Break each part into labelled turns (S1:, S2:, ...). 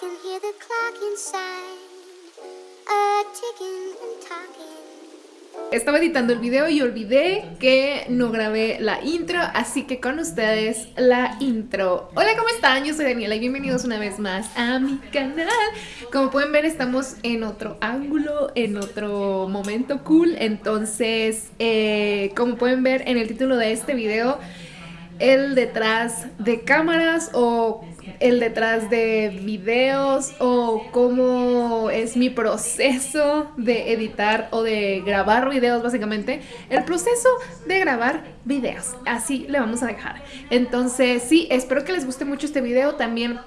S1: can hear the clock inside, a ticking and talking.
S2: Estaba editando el video y olvidé que no grabé la intro, así que con ustedes la intro. Hola, ¿cómo están? Yo soy Daniela y bienvenidos una vez más a mi canal. Como pueden ver, estamos en otro ángulo, en otro momento cool. Entonces, eh, como pueden ver en el título de este video, el detrás de cámaras o el detrás de videos o cómo es mi proceso de editar o de grabar videos básicamente. El proceso de grabar videos. Así le vamos a dejar. Entonces sí espero que les guste mucho este video. También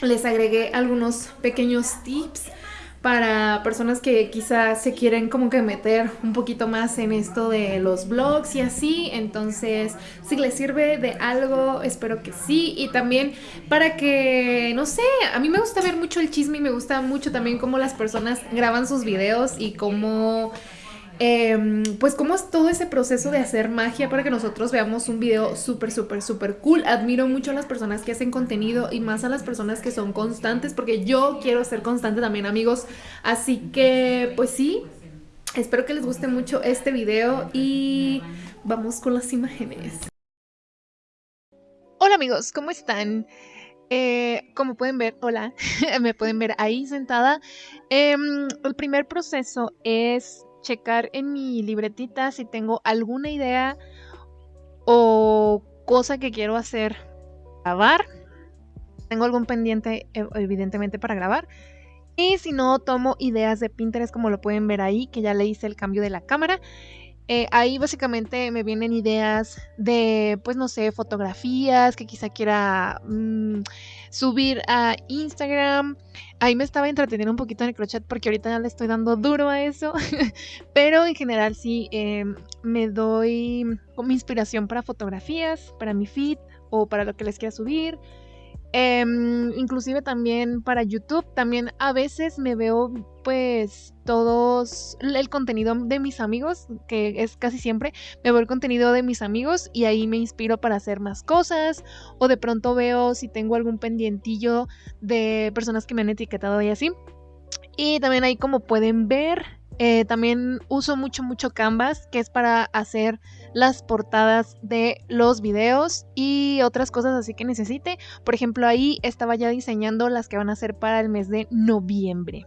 S2: les agregué algunos pequeños tips para personas que quizás se quieren como que meter un poquito más en esto de los blogs y así. Entonces, si les sirve de algo, espero que sí. Y también para que, no sé, a mí me gusta ver mucho el chisme y me gusta mucho también cómo las personas graban sus videos y cómo Em, pues cómo es todo ese proceso de hacer magia para que nosotros veamos un video súper, súper, súper cool. Admiro mucho a las personas que hacen contenido y más a las personas que son constantes porque yo quiero ser constante también amigos. Así que pues sí, espero que les guste mucho este video y vamos con las imágenes. Hola amigos, ¿cómo están? Eh, como pueden ver, hola, me pueden ver ahí sentada. Em, el primer proceso es checar en mi libretita si tengo alguna idea o cosa que quiero hacer. Grabar. Tengo algún pendiente, evidentemente, para grabar. Y si no, tomo ideas de Pinterest, como lo pueden ver ahí, que ya le hice el cambio de la cámara. Eh, ahí básicamente me vienen ideas de, pues no sé, fotografías que quizá quiera mm, subir a Instagram. Ahí me estaba entreteniendo un poquito en el crochet porque ahorita ya le estoy dando duro a eso. Pero en general sí, em, me doy como inspiración para fotografías, para mi feed o para lo que les quiera subir. Em, inclusive también para YouTube, también a veces me veo pues todos el contenido de mis amigos, que es casi siempre, me veo el contenido de mis amigos y ahí me inspiro para hacer más cosas o de pronto veo si tengo algún pendientillo de personas que me han etiquetado y así. Y también ahí como pueden ver, eh, también uso mucho, mucho Canvas, que es para hacer las portadas de los videos y otras cosas así que necesite. Por ejemplo, ahí estaba ya diseñando las que van a ser para el mes de noviembre.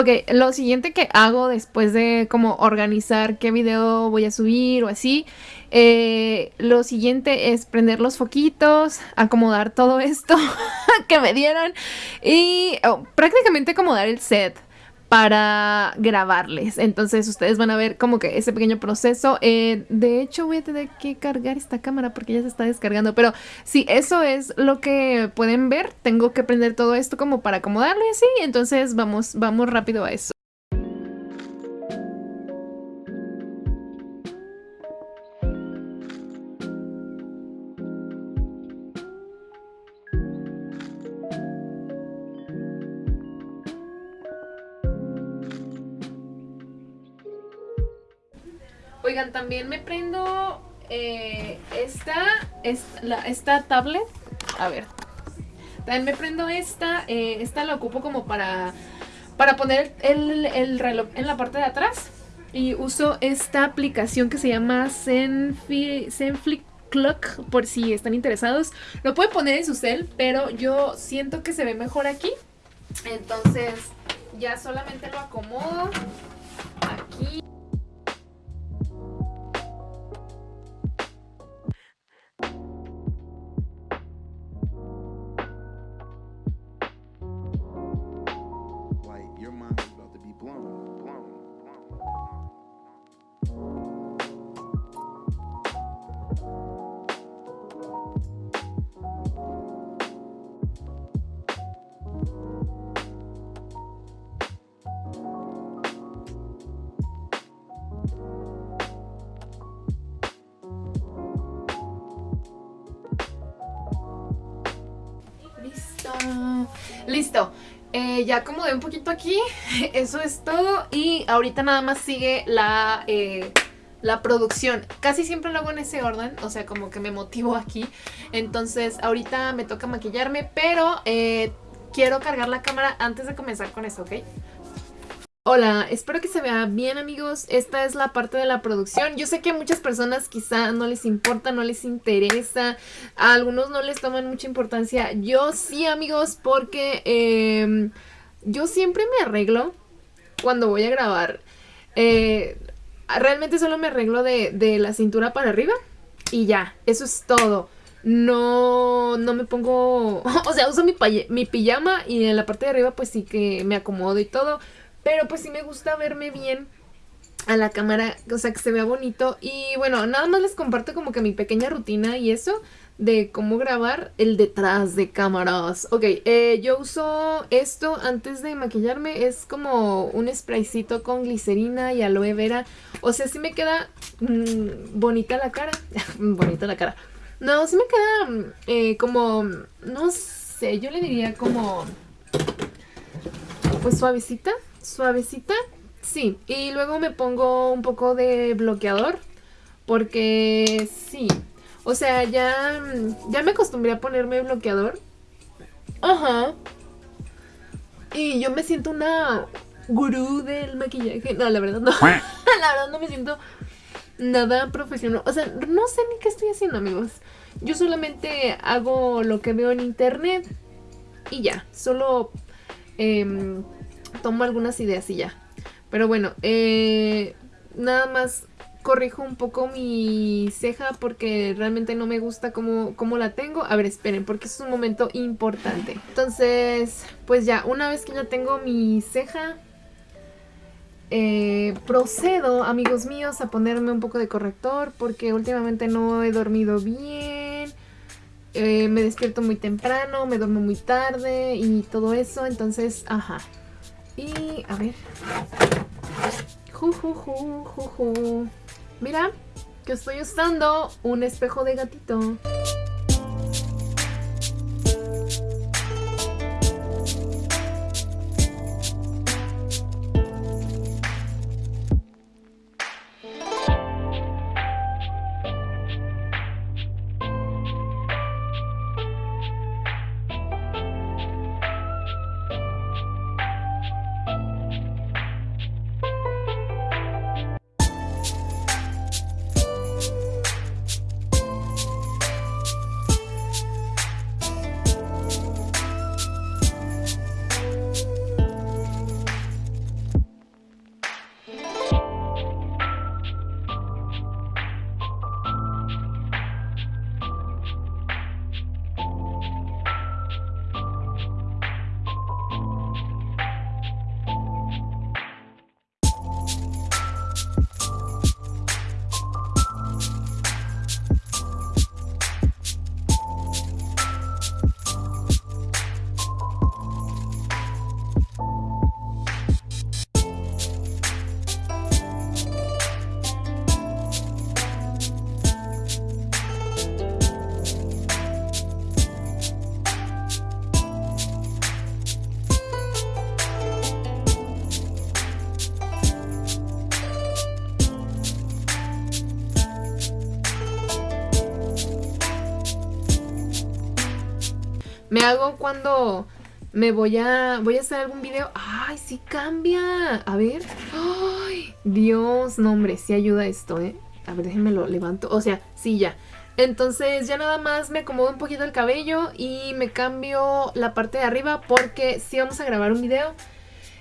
S2: Ok, lo siguiente que hago después de como organizar qué video voy a subir o así, eh, lo siguiente es prender los foquitos, acomodar todo esto que me dieron y oh, prácticamente acomodar el set para grabarles. Entonces ustedes van a ver como que ese pequeño proceso. Eh, de hecho voy a tener que cargar esta cámara porque ya se está descargando. Pero sí, eso es lo que pueden ver. Tengo que prender todo esto como para acomodarlo y así. Entonces vamos, vamos rápido a eso. Oigan, también me prendo eh, esta, esta, la, esta tablet. A ver. También me prendo esta. eh, esta la ocupo como para, para poner el, el reloj en la parte de atrás. Y uso esta aplicación que se llama Zenfi, Clock, por si están interesados. Lo pueden poner en su cel, pero yo siento que se ve mejor aquí. Entonces ya solamente lo acomodo Listo. Eh, ya acomodé un poquito aquí. Eso es todo. Y ahorita nada más sigue la, eh, la producción. Casi siempre lo hago en ese orden. O sea, como que me motivo aquí. Entonces, ahorita me toca maquillarme. Pero eh, quiero cargar la cámara antes de comenzar con eso, ¿ok? Hola, espero que se vea bien amigos, esta es la parte de la producción, yo sé que a muchas personas quizá no les importa, no les interesa, a algunos no les toman mucha importancia, yo sí amigos porque eh, yo siempre me arreglo cuando voy a grabar, Eh, realmente solo me arreglo de, de la cintura para arriba y ya, eso es todo. No, no me pongo, o sea, uso mi, mi pijama y en la parte de arriba pues sí que me acomodo y todo. Pero pues sí me gusta verme bien a la cámara, o sea, que se vea bonito. Y bueno, nada más les comparto como que mi pequeña rutina y eso de cómo grabar el detrás de cámaras. Ok, eh, yo uso esto antes de maquillarme, es como un spraycito con glicerina y aloe vera. O sea, sí me queda mm, bonita la cara. bonita la cara. No, sí me queda mm, eh, como, no sé, yo le diría como, pues suavecita, suavecita. Sí, y luego me pongo un poco de bloqueador porque sí. O sea, ya ya me acostumbré a ponerme bloqueador. Ajá. Y yo me siento una gurú del maquillaje. No, la verdad no. la verdad no me siento nada profesional. O sea, no sé ni qué estoy haciendo, amigos. Yo solamente hago lo que veo en internet y ya. Solo em, tomo algunas ideas y ya. Pero bueno, eh, nada más corrijo un poco mi ceja porque realmente no me gusta cómo, cómo la tengo. A ver, esperen, porque es un momento importante. Entonces, pues ya, una vez que ya tengo mi ceja, eh, procedo, amigos míos, a ponerme un poco de corrector porque últimamente no he dormido bien. eh, me despierto muy temprano, me duermo muy tarde y todo eso. Entonces, ajá. Y a ver. Ju, ju, ju, ju, ju. Mira, que estoy usando un espejo de gatito. Me hago cuando me voy a voy a hacer algún video. Ay, sí cambia. A ver. Ay, Dios, no hombre, sí ayuda esto, ¿eh? A ver, déjenme lo levanto. O sea, sí ya. Entonces ya nada más me acomodo un poquito el cabello y me cambio la parte de arriba porque sí vamos a grabar un video.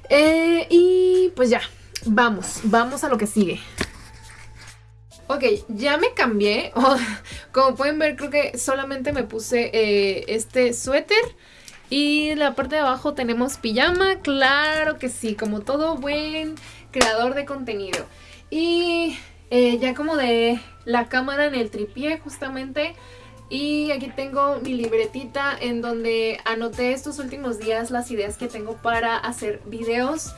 S2: Eh, y pues ya, vamos, vamos a lo que sigue. Ok, ya me cambié. Como pueden ver, creo que solamente me puse eh, este suéter. Y la parte de abajo tenemos pijama. Claro que sí, como todo buen creador de contenido. Y eh, ya como de la cámara en el tripié justamente. Y aquí tengo mi libretita en donde anoté estos últimos días las ideas que tengo para hacer videos.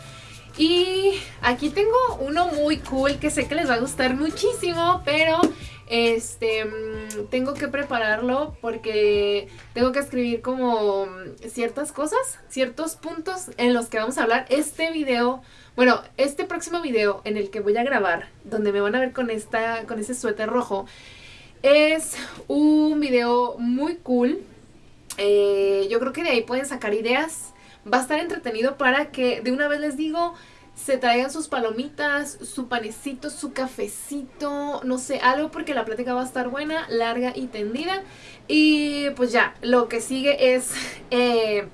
S2: Y aquí tengo uno muy cool que sé que les va a gustar muchísimo, pero este mm, tengo que prepararlo porque tengo que escribir como ciertas cosas, ciertos puntos en los que vamos a hablar. Este video, bueno, este próximo video en el que voy a grabar, donde me van a ver con esta con ese suéter rojo, es un video muy cool. Eh, yo creo que de ahí pueden sacar ideas va a estar entretenido para que de una vez les digo se traigan sus palomitas, su panecito, su cafecito, no sé, algo porque la plática va a estar buena, larga y tendida. Y pues ya, lo que sigue es eh,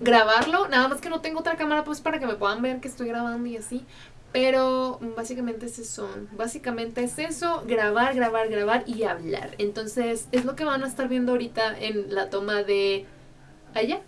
S2: grabarlo, nada más que no tengo otra cámara pues para que me puedan ver que estoy grabando y así. Pero básicamente es eso, básicamente es eso, grabar, grabar, grabar y hablar. Entonces es lo que van a estar viendo ahorita en la toma de allá.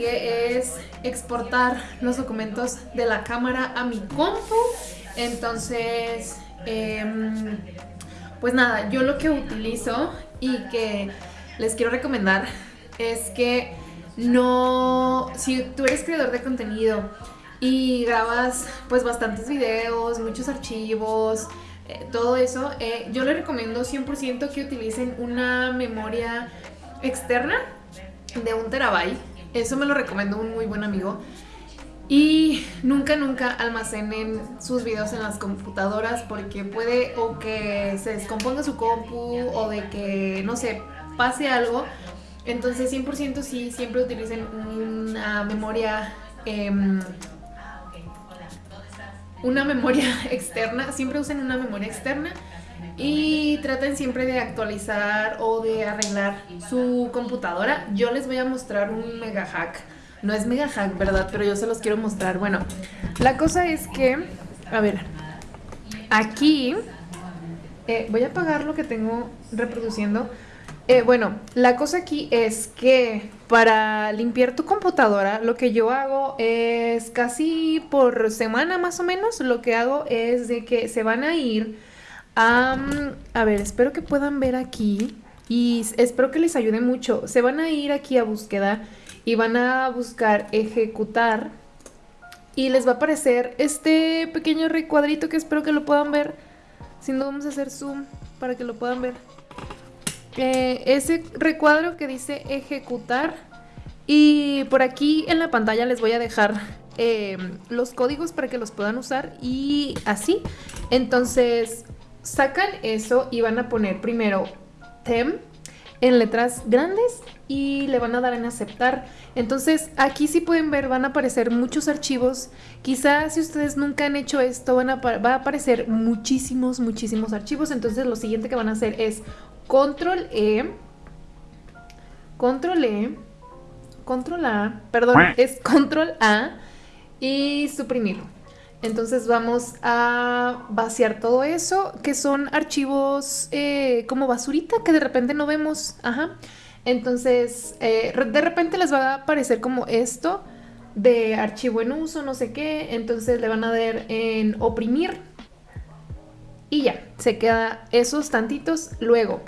S2: Es exportar los documentos de la cámara a mi compu. Entonces, em, pues nada, yo lo que utilizo y que les quiero recomendar es que no, si tú eres creador de contenido y grabas pues bastantes videos, muchos archivos, eh, todo eso, eh, yo les recomiendo 100% que utilicen una memoria externa de un terabyte. Eso me lo recomendó un muy buen amigo. Y nunca, nunca almacenen sus videos en las computadoras porque puede o que se descomponga su compu o de que, no sé, pase algo. Entonces 100% sí, siempre utilicen una memoria... Em, una memoria externa, siempre usen una memoria externa y traten siempre de actualizar o de arreglar su computadora. Yo les voy a mostrar un mega hack. No es mega hack, ¿verdad? Pero yo se los quiero mostrar. Bueno, la cosa es que, a ver, aquí eh, voy a apagar lo que tengo reproduciendo. Eh, bueno, la cosa aquí es que para limpiar tu computadora lo que yo hago es casi por semana más o menos, lo que hago es de que se van a ir a ver, espero que puedan ver aquí y espero que les ayude mucho. Se van a ir aquí a búsqueda y van a buscar ejecutar y les va a aparecer este pequeño recuadrito que espero que lo puedan ver. Si no, vamos a hacer zoom para que lo puedan ver. Eh, ese recuadro que dice ejecutar y por aquí en la pantalla les voy a dejar eh, los códigos para que los puedan usar y así. Entonces sacan eso y van a poner primero tem en letras grandes y le van a dar en aceptar. Entonces aquí si pueden ver van a aparecer muchos archivos. Quizás si ustedes nunca han hecho esto van a, va a aparecer muchísimos, muchísimos archivos. Entonces lo siguiente que van a hacer es control E, control E, control A, perdón, es control A y suprimir. Entonces vamos a vaciar todo eso, que son archivos eh, como basurita que de repente no vemos. Ajá. Entonces, eh, de repente les va a aparecer como esto de archivo en uso, no sé qué. Entonces le van a dar en oprimir. Y ya, se queda esos tantitos. Luego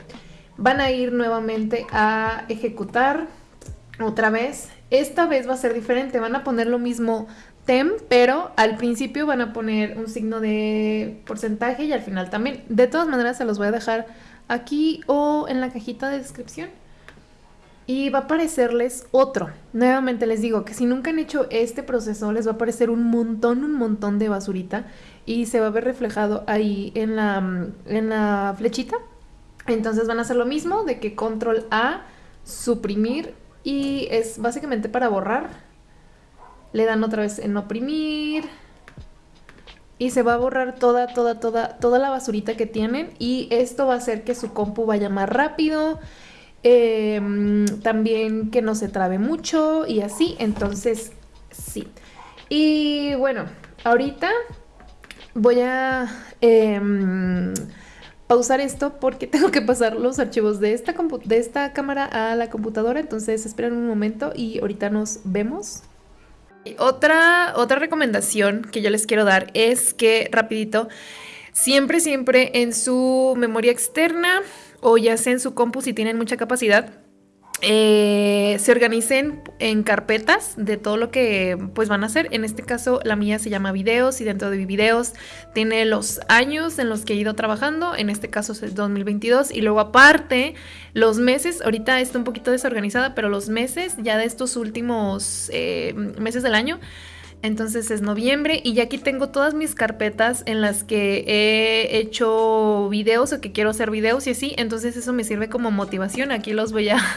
S2: van a ir nuevamente a ejecutar otra vez. Esta vez va a ser diferente. Van a poner lo mismo tem, pero al principio van a poner un signo de porcentaje y al final también. De todas maneras se los voy a dejar aquí o en la cajita de descripción. Y va a aparecerles otro. Nuevamente les digo que si nunca han hecho este proceso, les va a aparecer un montón, un montón de basurita. Y se va a ver reflejado ahí en la, en la flechita. Entonces van a hacer lo mismo de que control A, suprimir. Y es básicamente para borrar. Le dan otra vez en oprimir. Y se va a borrar toda, toda, toda, toda la basurita que tienen. Y esto va a hacer que su compu vaya más rápido Em, también que no se trabe mucho y así, entonces sí. Y bueno, ahorita voy a em, pausar esto porque tengo que pasar los archivos de esta, de esta cámara a la computadora, entonces esperen un momento y ahorita nos vemos. Otra, otra recomendación que yo les quiero dar es que rapidito, siempre, siempre en su memoria externa o ya sea en su compu si tienen mucha capacidad, eh, se organicen en carpetas de todo lo que pues van a hacer. En este caso la mía se llama videos y dentro de videos tiene los años en los que he ido trabajando. En este caso es el 2022 y luego aparte los meses, ahorita está un poquito desorganizada, pero los meses ya de estos últimos eh, meses del año entonces es noviembre y ya aquí tengo todas mis carpetas en las que he hecho videos o que quiero hacer videos y así. Entonces eso me sirve como motivación. Aquí los voy a...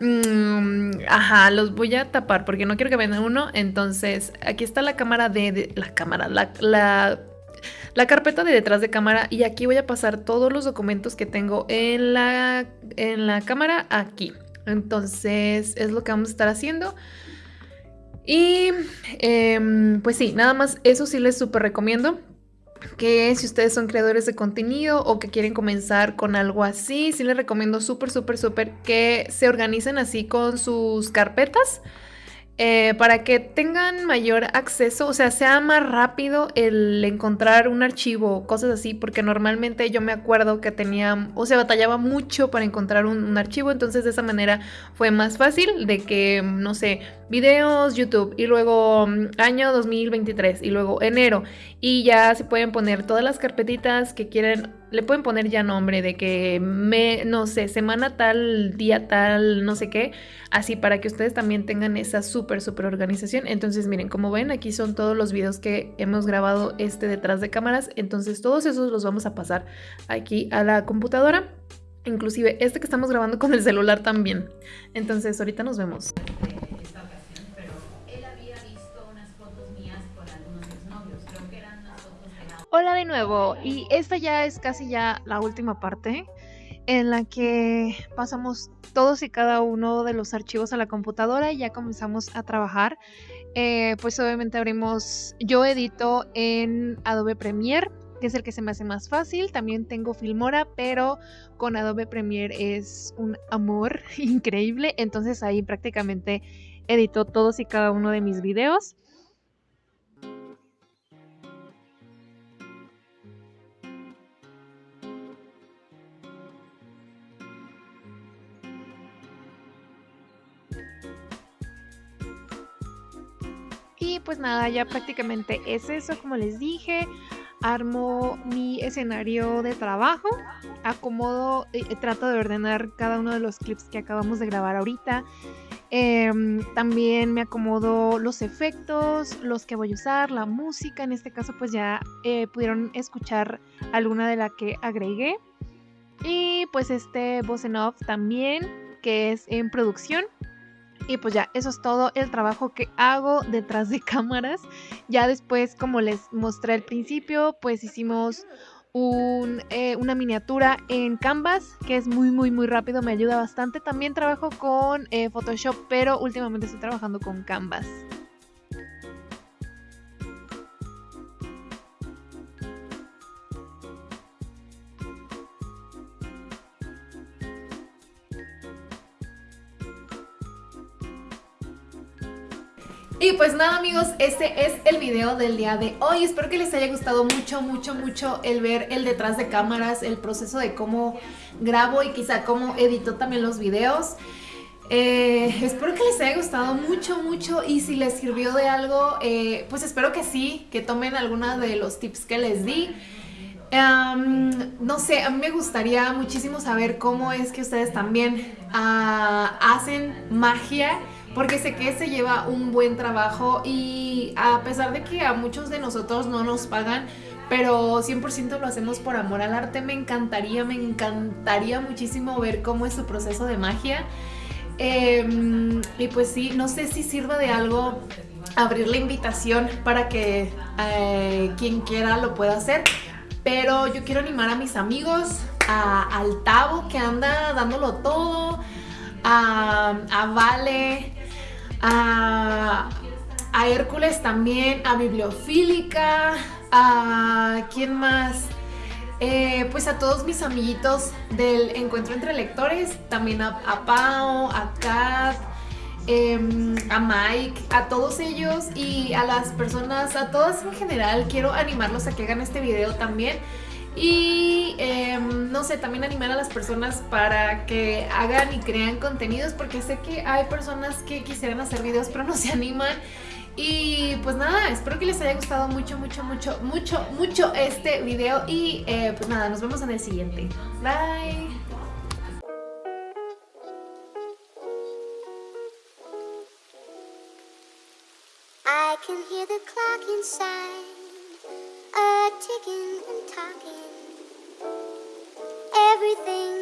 S2: Mm, ajá, los voy a tapar porque no quiero que vean uno. Entonces aquí está la cámara de... la cámara, la, la la carpeta de detrás de cámara y aquí voy a pasar todos los documentos que tengo en la, en la cámara aquí. Entonces es lo que vamos a estar haciendo. Y em, pues sí, nada más eso sí les súper recomiendo. Que si ustedes son creadores de contenido o que quieren comenzar con algo así, sí les recomiendo súper, súper, súper que se organicen así con sus carpetas eh, para que tengan mayor acceso, o sea, sea más rápido el encontrar un archivo cosas así, porque normalmente yo me acuerdo que tenía, o sea, batallaba mucho para encontrar un, archivo, entonces de esa manera fue más fácil de que, no sé, videos, YouTube, y luego mm, año 2023, y luego enero, y ya se pueden poner todas las carpetitas que quieren le pueden poner ya nombre de que me, no sé, semana tal, día tal, no sé qué, así para que ustedes también tengan esa súper, súper organización. Entonces, miren, como ven, aquí son todos los videos que hemos grabado este detrás de cámaras. Entonces, todos esos los vamos a pasar aquí a la computadora. Inclusive este que estamos grabando con el celular también. Entonces, ahorita nos vemos. Hola de nuevo, y esta ya es casi ya la última parte en la que pasamos todos y cada uno de los archivos a la computadora y ya comenzamos a trabajar. Eh, pues obviamente abrimos, yo edito en Adobe Premiere, que es el que se me hace más fácil. También tengo Filmora, pero con Adobe Premiere es un amor increíble. Entonces ahí prácticamente edito todos y cada uno de mis videos. Pues nada, ya prácticamente es eso, como les dije. Armo mi escenario de trabajo, acomodo, eh, trato de ordenar cada uno de los clips que acabamos de grabar ahorita. Em, también me acomodo los efectos, los que voy a usar, la música. En este caso, pues ya eh, pudieron escuchar alguna de la que agregué. Y pues este voz off también, que es en producción. Y pues ya, eso es todo el trabajo que hago detrás de cámaras. Ya después, como les mostré al principio, pues hicimos
S3: eh, una miniatura en Canvas, que es muy, muy, muy rápido, me ayuda bastante. También trabajo con eh, Photoshop, pero últimamente estoy trabajando con Canvas.
S2: Y pues nada amigos, este es el video del día de hoy. Espero que les haya gustado mucho, mucho, mucho el ver el detrás de cámaras, el proceso de cómo grabo y quizá cómo edito también los videos. Eh, espero que les haya gustado mucho, mucho y si les sirvió de algo, eh, pues espero que sí, que tomen alguna de los tips que les di. No sé, a mí me gustaría muchísimo saber cómo es que ustedes también uh, hacen magia porque sé que se lleva un buen trabajo y a pesar de que a muchos de nosotros no nos pagan, pero 100% lo hacemos por amor al arte, me encantaría, me encantaría muchísimo ver cómo es su proceso de magia. Eh, y pues sí, no sé si sirva de algo abrir la invitación para que eh, quien quiera lo pueda hacer. Pero yo quiero animar a mis amigos, a, al Tavo que anda dándolo todo, a Vale, a, Hércules también, a Bibliofílica, a quién más, eh, pues a todos mis amiguitos del Encuentro entre Lectores, también a, Pau, a Kat, eh, a Mike, a todos ellos y a las personas, a todas en general, quiero animarlos a que hagan este video también. Y eh, no sé, también animar a las personas para que hagan y crean contenidos porque sé que hay personas que quisieran hacer videos pero no se animan. Y pues nada, espero que les haya gustado mucho, mucho, mucho, mucho, mucho este video y eh, pues nada, nos vemos en el siguiente. Bye.
S1: Can hear the clock inside, a ticking and talking. Everything